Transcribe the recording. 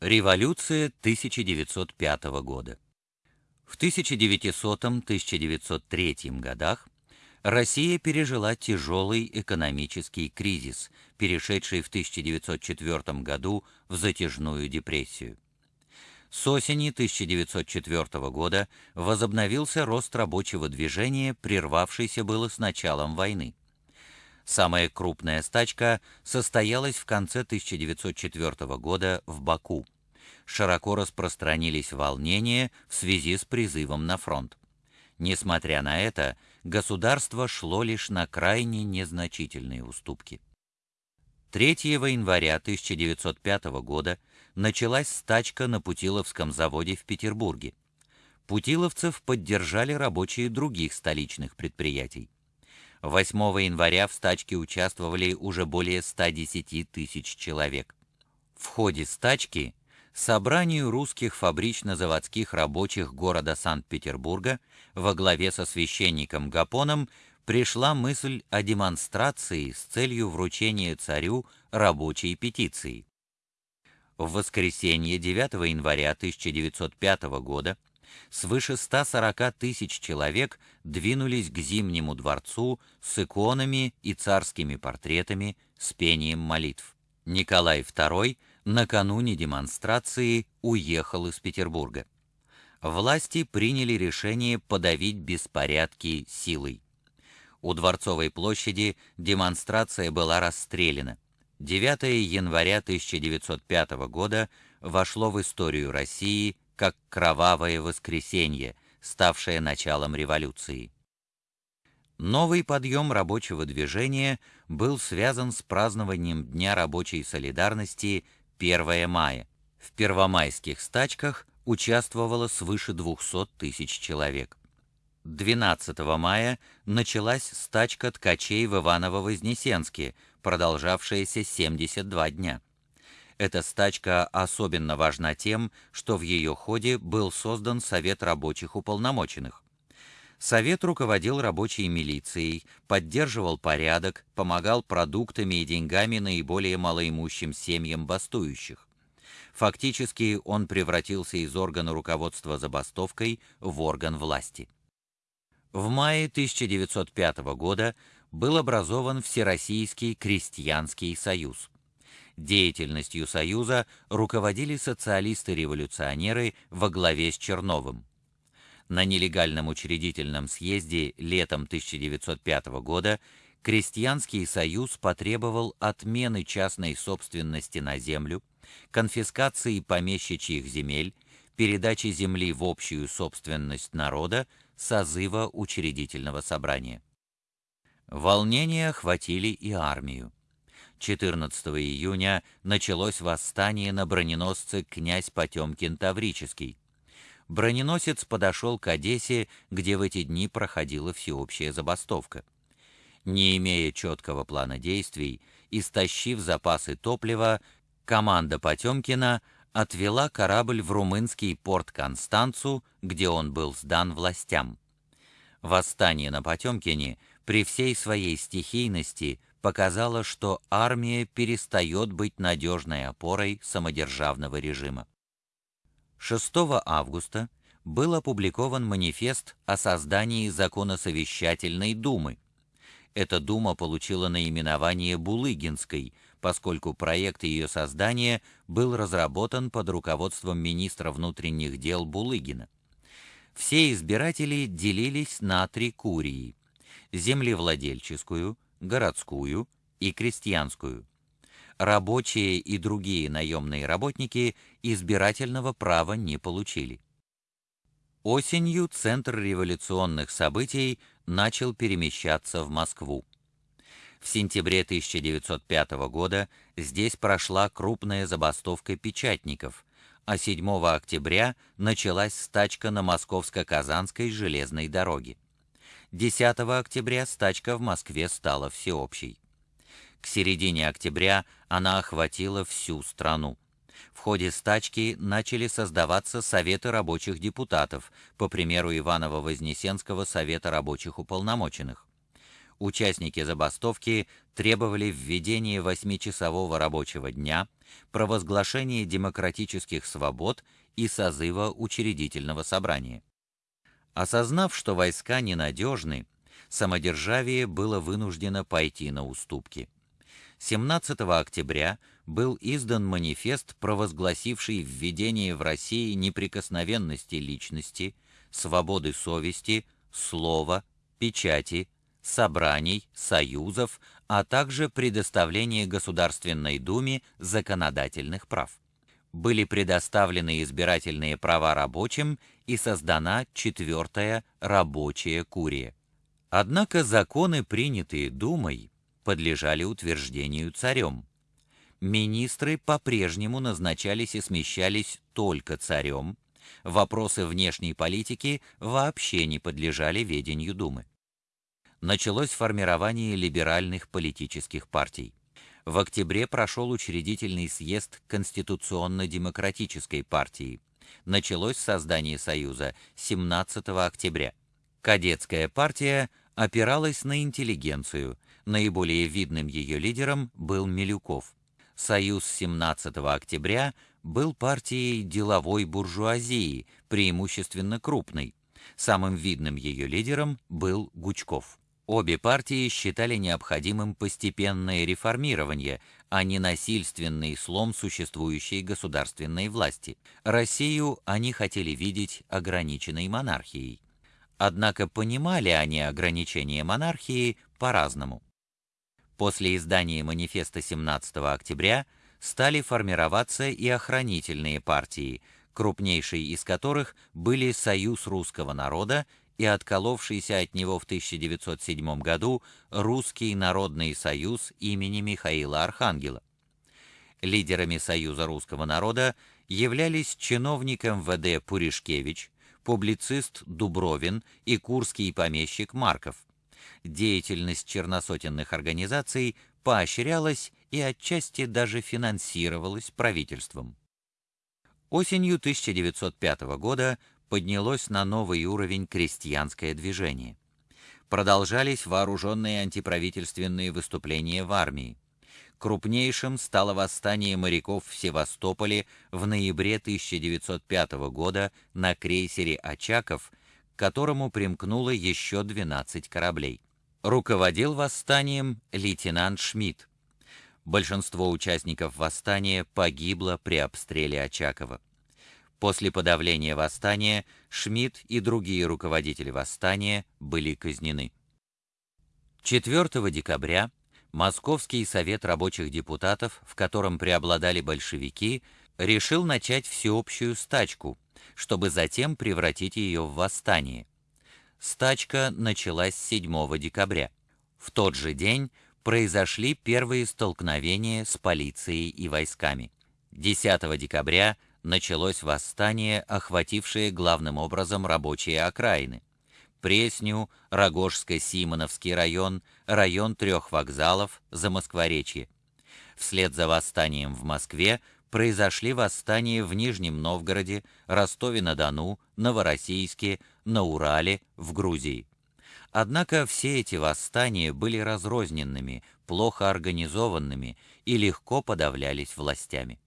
Революция 1905 года. В 1900-1903 годах Россия пережила тяжелый экономический кризис, перешедший в 1904 году в затяжную депрессию. С осени 1904 года возобновился рост рабочего движения, прервавшийся было с началом войны. Самая крупная стачка состоялась в конце 1904 года в Баку. Широко распространились волнения в связи с призывом на фронт. Несмотря на это, государство шло лишь на крайне незначительные уступки. 3 января 1905 года началась стачка на Путиловском заводе в Петербурге. Путиловцев поддержали рабочие других столичных предприятий. 8 января в стачке участвовали уже более 110 тысяч человек. В ходе стачки собранию русских фабрично-заводских рабочих города Санкт-Петербурга во главе со священником Гапоном пришла мысль о демонстрации с целью вручения царю рабочей петиции. В воскресенье 9 января 1905 года свыше 140 тысяч человек двинулись к Зимнему дворцу с иконами и царскими портретами с пением молитв. Николай II накануне демонстрации уехал из Петербурга. Власти приняли решение подавить беспорядки силой. У Дворцовой площади демонстрация была расстреляна. 9 января 1905 года вошло в историю России как кровавое воскресенье, ставшее началом революции. Новый подъем рабочего движения был связан с празднованием Дня рабочей солидарности 1 мая. В первомайских стачках участвовало свыше 200 тысяч человек. 12 мая началась стачка ткачей в Иваново-Вознесенске, продолжавшаяся 72 дня. Эта стачка особенно важна тем, что в ее ходе был создан Совет рабочих уполномоченных. Совет руководил рабочей милицией, поддерживал порядок, помогал продуктами и деньгами наиболее малоимущим семьям бастующих. Фактически он превратился из органа руководства забастовкой в орган власти. В мае 1905 года был образован Всероссийский крестьянский союз. Деятельностью Союза руководили социалисты-революционеры во главе с Черновым. На нелегальном учредительном съезде летом 1905 года Крестьянский союз потребовал отмены частной собственности на землю, конфискации помещичьих земель, передачи земли в общую собственность народа, созыва учредительного собрания. Волнения охватили и армию. 14 июня началось восстание на броненосце князь Потемкин Таврический. Броненосец подошел к Одессе, где в эти дни проходила всеобщая забастовка. Не имея четкого плана действий, истощив запасы топлива, команда Потемкина отвела корабль в румынский порт Констанцу, где он был сдан властям. Восстание на Потемкине при всей своей стихийности показало, что армия перестает быть надежной опорой самодержавного режима. 6 августа был опубликован манифест о создании законосовещательной думы. Эта дума получила наименование Булыгинской, поскольку проект ее создания был разработан под руководством министра внутренних дел Булыгина. Все избиратели делились на три курии: землевладельческую, городскую и крестьянскую. Рабочие и другие наемные работники избирательного права не получили. Осенью центр революционных событий начал перемещаться в Москву. В сентябре 1905 года здесь прошла крупная забастовка печатников, а 7 октября началась стачка на Московско-Казанской железной дороге. 10 октября стачка в Москве стала всеобщей. К середине октября она охватила всю страну. В ходе стачки начали создаваться советы рабочих депутатов, по примеру Иваново-Вознесенского совета рабочих уполномоченных. Участники забастовки требовали введения восьмичасового рабочего дня, провозглашения демократических свобод и созыва учредительного собрания. Осознав, что войска ненадежны, самодержавие было вынуждено пойти на уступки. 17 октября был издан манифест, провозгласивший введение в России неприкосновенности личности, свободы совести, слова, печати, собраний, союзов, а также предоставление Государственной Думе законодательных прав. Были предоставлены избирательные права рабочим и создана четвертая рабочая курия. Однако законы, принятые Думой, подлежали утверждению царем. Министры по-прежнему назначались и смещались только царем, вопросы внешней политики вообще не подлежали ведению Думы началось формирование либеральных политических партий. В октябре прошел учредительный съезд Конституционно-демократической партии. Началось создание Союза 17 октября. Кадетская партия опиралась на интеллигенцию. Наиболее видным ее лидером был Милюков. Союз 17 октября был партией деловой буржуазии, преимущественно крупной. Самым видным ее лидером был Гучков. Обе партии считали необходимым постепенное реформирование, а не насильственный слом существующей государственной власти. Россию они хотели видеть ограниченной монархией. Однако понимали они ограничение монархии по-разному. После издания манифеста 17 октября стали формироваться и охранительные партии, крупнейшей из которых были Союз русского народа и отколовшийся от него в 1907 году Русский народный союз имени Михаила Архангела. Лидерами Союза русского народа являлись чиновник МВД Пуришкевич, публицист Дубровин и курский помещик Марков. Деятельность черносотенных организаций поощрялась и отчасти даже финансировалась правительством. Осенью 1905 года поднялось на новый уровень крестьянское движение. Продолжались вооруженные антиправительственные выступления в армии. Крупнейшим стало восстание моряков в Севастополе в ноябре 1905 года на крейсере «Очаков», к которому примкнуло еще 12 кораблей. Руководил восстанием лейтенант Шмидт. Большинство участников восстания погибло при обстреле Очакова. После подавления восстания Шмидт и другие руководители восстания были казнены. 4 декабря Московский совет рабочих депутатов, в котором преобладали большевики, решил начать всеобщую стачку, чтобы затем превратить ее в восстание. Стачка началась 7 декабря. В тот же день произошли первые столкновения с полицией и войсками. 10 декабря началось восстание, охватившее главным образом рабочие окраины. Пресню, Рогожско-Симоновский район, район трех вокзалов, Замоскворечье. Вслед за восстанием в Москве произошли восстания в Нижнем Новгороде, Ростове-на-Дону, Новороссийске, на Урале, в Грузии. Однако все эти восстания были разрозненными, плохо организованными и легко подавлялись властями.